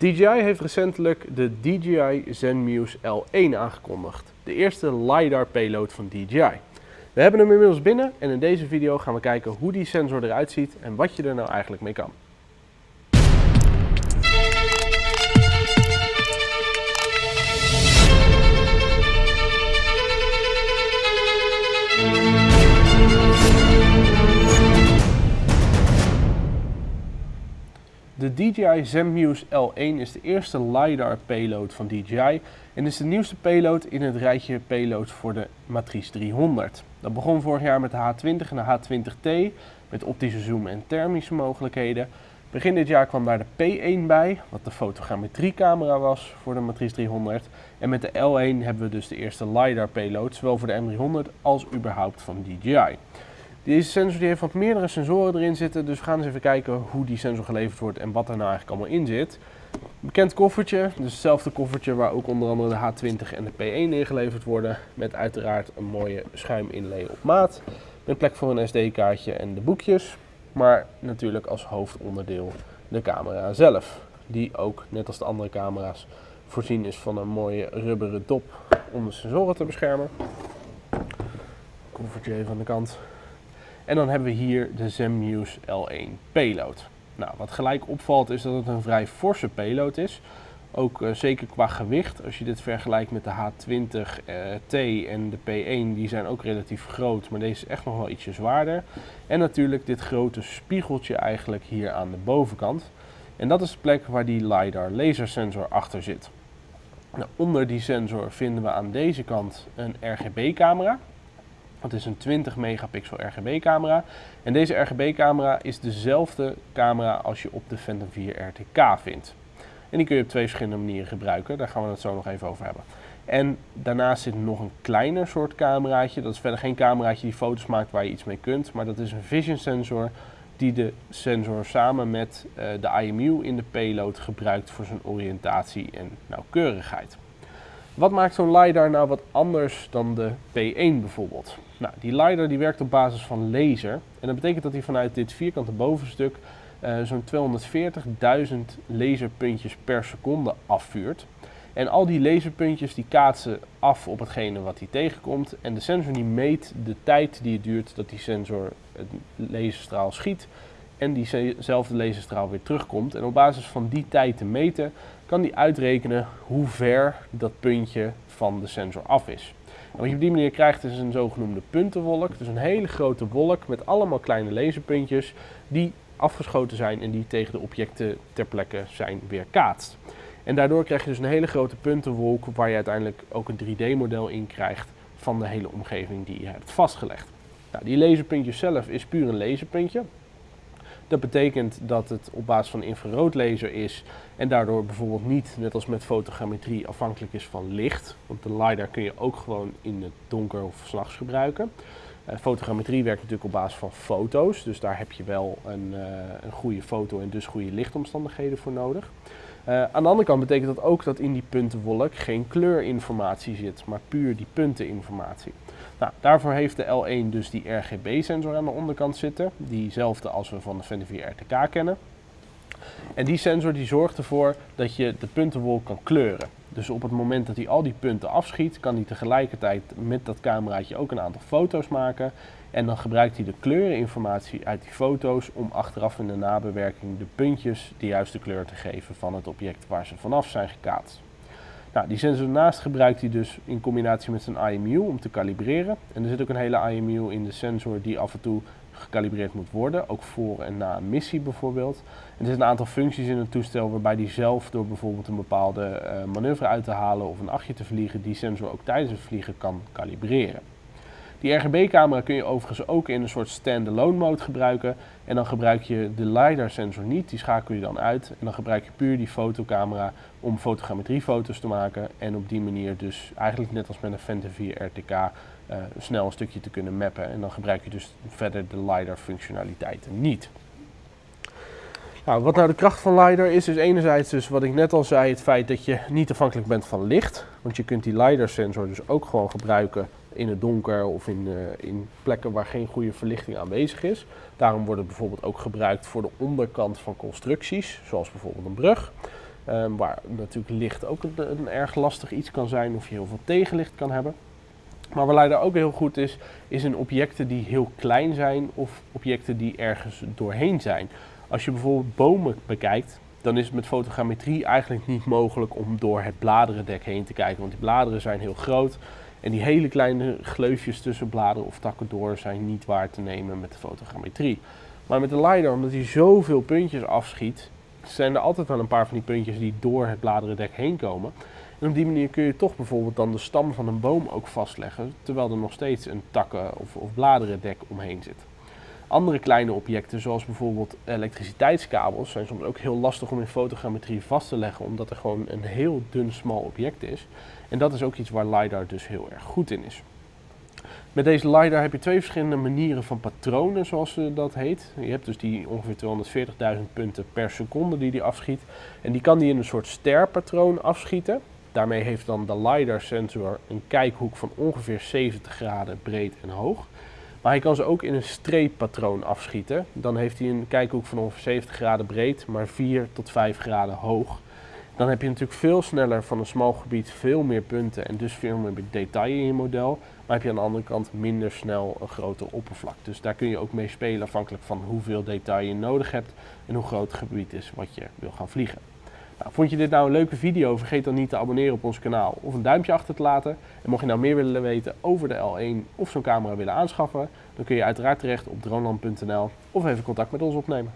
DJI heeft recentelijk de DJI Zenmuse L1 aangekondigd. De eerste LiDAR payload van DJI. We hebben hem inmiddels binnen en in deze video gaan we kijken hoe die sensor eruit ziet en wat je er nou eigenlijk mee kan. De DJI Zenmuse L1 is de eerste LiDAR payload van DJI en is de nieuwste payload in het rijtje payloads voor de Matrice 300. Dat begon vorig jaar met de H20 en de H20T met optische zoom en thermische mogelijkheden. Begin dit jaar kwam daar de P1 bij, wat de fotogrammetriecamera was voor de Matrice 300. En met de L1 hebben we dus de eerste LiDAR payload, zowel voor de M300 als überhaupt van DJI. Deze sensor die heeft wat meerdere sensoren erin zitten, dus we gaan eens even kijken hoe die sensor geleverd wordt en wat er nou eigenlijk allemaal in zit. Bekend koffertje, dus hetzelfde koffertje waar ook onder andere de H20 en de P1 in geleverd worden. Met uiteraard een mooie schuiminlay op maat. Met plek voor een SD-kaartje en de boekjes. Maar natuurlijk als hoofdonderdeel de camera zelf. Die ook, net als de andere camera's, voorzien is van een mooie rubberen dop om de sensoren te beschermen. Koffertje even aan de kant. En dan hebben we hier de Zenmuse L1 payload. Nou, wat gelijk opvalt is dat het een vrij forse payload is. Ook uh, zeker qua gewicht, als je dit vergelijkt met de H20T uh, en de P1, die zijn ook relatief groot, maar deze is echt nog wel ietsje zwaarder. En natuurlijk dit grote spiegeltje eigenlijk hier aan de bovenkant. En dat is de plek waar die LiDAR lasersensor achter zit. Nou, onder die sensor vinden we aan deze kant een RGB camera. Het is een 20 megapixel RGB camera. En deze RGB camera is dezelfde camera als je op de Phantom 4 RTK vindt. En die kun je op twee verschillende manieren gebruiken. Daar gaan we het zo nog even over hebben. En daarnaast zit nog een kleiner soort cameraatje. Dat is verder geen cameraatje die foto's maakt waar je iets mee kunt. Maar dat is een vision sensor die de sensor samen met uh, de IMU in de payload gebruikt voor zijn oriëntatie en nauwkeurigheid. Wat maakt zo'n LiDAR nou wat anders dan de P1 bijvoorbeeld? Nou, die LiDAR die werkt op basis van laser. En dat betekent dat hij vanuit dit vierkante bovenstuk uh, zo'n 240.000 laserpuntjes per seconde afvuurt. En al die laserpuntjes die kaatsen af op hetgene wat hij tegenkomt. En de sensor die meet de tijd die het duurt dat die sensor het laserstraal schiet. En diezelfde laserstraal weer terugkomt. En op basis van die tijd te meten kan die uitrekenen hoe ver dat puntje van de sensor af is. En wat je op die manier krijgt is een zogenoemde puntenwolk. Dus een hele grote wolk met allemaal kleine laserpuntjes die afgeschoten zijn en die tegen de objecten ter plekke zijn weerkaatst. En daardoor krijg je dus een hele grote puntenwolk waar je uiteindelijk ook een 3D-model in krijgt van de hele omgeving die je hebt vastgelegd. Nou, die laserpuntje zelf is puur een laserpuntje. Dat betekent dat het op basis van infraroodlaser is en daardoor bijvoorbeeld niet, net als met fotogrammetrie, afhankelijk is van licht. Want de LiDAR kun je ook gewoon in het donker of s'nachts gebruiken. Uh, fotogrammetrie werkt natuurlijk op basis van foto's, dus daar heb je wel een, uh, een goede foto en dus goede lichtomstandigheden voor nodig. Uh, aan de andere kant betekent dat ook dat in die puntenwolk geen kleurinformatie zit, maar puur die punteninformatie. Nou, daarvoor heeft de L1 dus die RGB-sensor aan de onderkant zitten, diezelfde als we van de 4 RTK kennen. En die sensor die zorgt ervoor dat je de puntenwolk kan kleuren. Dus op het moment dat hij al die punten afschiet, kan hij tegelijkertijd met dat cameraatje ook een aantal foto's maken. En dan gebruikt hij de kleureninformatie uit die foto's om achteraf in de nabewerking de puntjes de juiste kleur te geven van het object waar ze vanaf zijn gekaatst. Nou, die sensor daarnaast gebruikt hij dus in combinatie met zijn IMU om te kalibreren. En er zit ook een hele IMU in de sensor die af en toe gekalibreerd moet worden, ook voor en na een missie bijvoorbeeld. En er zitten een aantal functies in het toestel waarbij die zelf door bijvoorbeeld een bepaalde uh, manoeuvre uit te halen of een achtje te vliegen, die sensor ook tijdens het vliegen kan kalibreren. Die RGB-camera kun je overigens ook in een soort standalone mode gebruiken. En dan gebruik je de LiDAR-sensor niet, die schakel je dan uit. En dan gebruik je puur die fotocamera om fotogrammetriefoto's te maken. En op die manier dus eigenlijk net als met een Phantom 4 RTK uh, snel een stukje te kunnen mappen. En dan gebruik je dus verder de LiDAR-functionaliteiten niet. Nou, wat nou de kracht van LiDAR is, is enerzijds dus wat ik net al zei, het feit dat je niet afhankelijk bent van licht. Want je kunt die LiDAR-sensor dus ook gewoon gebruiken in het donker of in, uh, in plekken waar geen goede verlichting aanwezig is. Daarom wordt het bijvoorbeeld ook gebruikt voor de onderkant van constructies, zoals bijvoorbeeld een brug. Ehm, waar natuurlijk licht ook een, erg lastig iets kan zijn of je heel veel tegenlicht kan hebben. Maar waar LiDAR ook heel goed is, is in objecten die heel klein zijn of objecten die ergens doorheen zijn. Als je bijvoorbeeld bomen bekijkt, dan is het met fotogrammetrie eigenlijk niet mogelijk om door het bladerendek heen te kijken. Want die bladeren zijn heel groot en die hele kleine gleufjes tussen bladeren of takken door zijn niet waar te nemen met de fotogrammetrie. Maar met de LiDAR, omdat hij zoveel puntjes afschiet, zijn er altijd wel een paar van die puntjes die door het bladerendek heen komen. En op die manier kun je toch bijvoorbeeld dan de stam van een boom ook vastleggen, terwijl er nog steeds een takken- of, of bladerendek omheen zit. Andere kleine objecten, zoals bijvoorbeeld elektriciteitskabels, zijn soms ook heel lastig om in fotogrammetrie vast te leggen, omdat er gewoon een heel dun, smal object is. En dat is ook iets waar LiDAR dus heel erg goed in is. Met deze LiDAR heb je twee verschillende manieren van patronen, zoals dat heet. Je hebt dus die ongeveer 240.000 punten per seconde die die afschiet. En die kan die in een soort sterpatroon afschieten. Daarmee heeft dan de LiDAR-sensor een kijkhoek van ongeveer 70 graden breed en hoog. Maar hij kan ze ook in een streeppatroon afschieten. Dan heeft hij een kijkhoek van ongeveer 70 graden breed, maar 4 tot 5 graden hoog. Dan heb je natuurlijk veel sneller van een smal gebied veel meer punten en dus veel meer detail in je model. Maar heb je aan de andere kant minder snel een groter oppervlak. Dus daar kun je ook mee spelen afhankelijk van hoeveel detail je nodig hebt en hoe groot het gebied is wat je wil gaan vliegen. Nou, vond je dit nou een leuke video? Vergeet dan niet te abonneren op ons kanaal of een duimpje achter te laten. En mocht je nou meer willen weten over de L1 of zo'n camera willen aanschaffen, dan kun je uiteraard terecht op droneland.nl of even contact met ons opnemen.